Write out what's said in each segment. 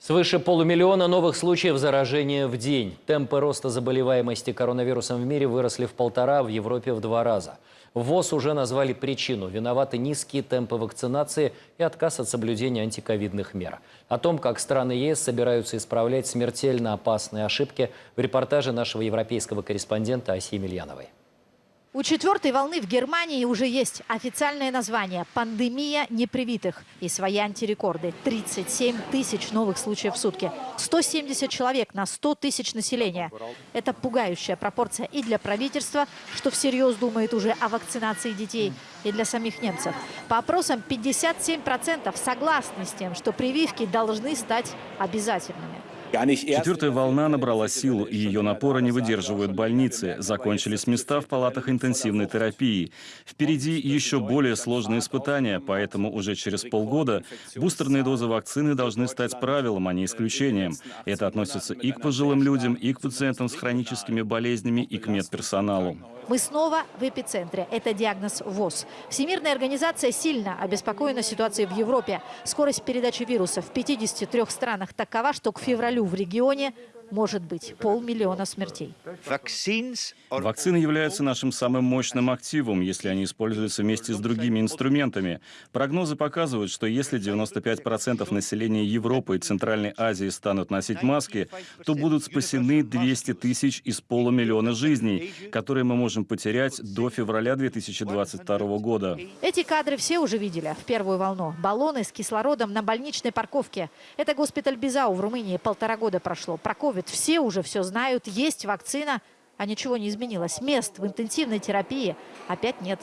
Свыше полумиллиона новых случаев заражения в день. Темпы роста заболеваемости коронавирусом в мире выросли в полтора, в Европе в два раза. ВОЗ уже назвали причину. Виноваты низкие темпы вакцинации и отказ от соблюдения антиковидных мер. О том, как страны ЕС собираются исправлять смертельно опасные ошибки, в репортаже нашего европейского корреспондента Асии Емельяновой. У четвертой волны в Германии уже есть официальное название – пандемия непривитых и свои антирекорды. 37 тысяч новых случаев в сутки. 170 человек на 100 тысяч населения. Это пугающая пропорция и для правительства, что всерьез думает уже о вакцинации детей, и для самих немцев. По опросам 57% согласны с тем, что прививки должны стать обязательными. Четвертая волна набрала силу, и ее напора не выдерживают больницы. Закончились места в палатах интенсивной терапии. Впереди еще более сложные испытания, поэтому уже через полгода бустерные дозы вакцины должны стать правилом, а не исключением. Это относится и к пожилым людям, и к пациентам с хроническими болезнями, и к медперсоналу. Мы снова в эпицентре. Это диагноз ВОЗ. Всемирная организация сильно обеспокоена ситуацией в Европе. Скорость передачи вируса в 53 странах такова, что к февралю в регионе может быть полмиллиона смертей. Вакцины являются нашим самым мощным активом, если они используются вместе с другими инструментами. Прогнозы показывают, что если 95% населения Европы и Центральной Азии станут носить маски, то будут спасены 200 тысяч из полумиллиона жизней, которые мы можем потерять до февраля 2022 года. Эти кадры все уже видели в первую волну. Баллоны с кислородом на больничной парковке. Это госпиталь Бизау в Румынии. Полтора года прошло. Про ковид все уже все знают. Есть вакцина а ничего не изменилось. Мест в интенсивной терапии опять нет.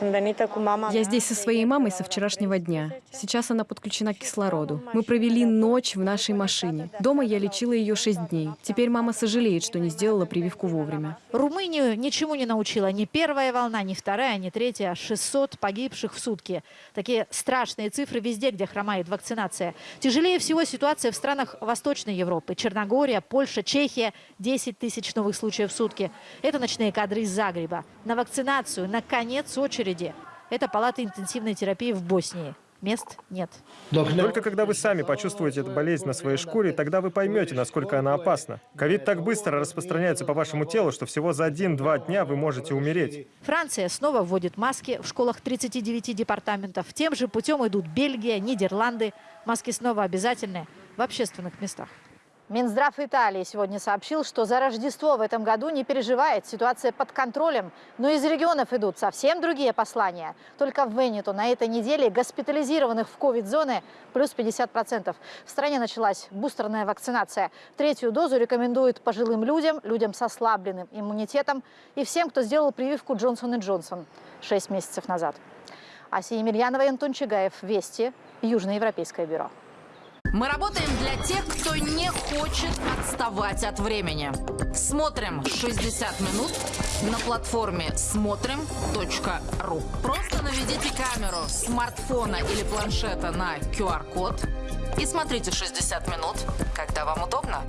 Я здесь со своей мамой со вчерашнего дня. Сейчас она подключена к кислороду. Мы провели ночь в нашей машине. Дома я лечила ее шесть дней. Теперь мама сожалеет, что не сделала прививку вовремя. Румынию ничему не научила ни первая волна, ни вторая, ни третья. 600 погибших в сутки. Такие страшные цифры везде, где хромает вакцинация. Тяжелее всего ситуация в странах Восточной Европы. Черногория, Польша, Чехия. 10 тысяч новых случаев в сутки. Это ночные кадры из Загреба. На вакцинацию, на конец очереди очереди. Это палата интенсивной терапии в Боснии. Мест нет. Только когда вы сами почувствуете эту болезнь на своей шкуре, тогда вы поймете, насколько она опасна. Ковид так быстро распространяется по вашему телу, что всего за один-два дня вы можете умереть. Франция снова вводит маски в школах 39 департаментов. Тем же путем идут Бельгия, Нидерланды. Маски снова обязательны в общественных местах. Минздрав Италии сегодня сообщил, что за Рождество в этом году не переживает, ситуация под контролем. Но из регионов идут совсем другие послания. Только в Венету на этой неделе госпитализированных в ковид-зоны плюс 50%. В стране началась бустерная вакцинация. Третью дозу рекомендуют пожилым людям, людям с ослабленным иммунитетом и всем, кто сделал прививку Джонсон и Джонсон 6 месяцев назад. Асия Емельянова и Антон Чигаев. Вести. Южноевропейское бюро. Мы работаем для тех, кто не хочет отставать от времени. Смотрим 60 минут на платформе смотрим.ру. Просто наведите камеру смартфона или планшета на QR-код и смотрите 60 минут, когда вам удобно.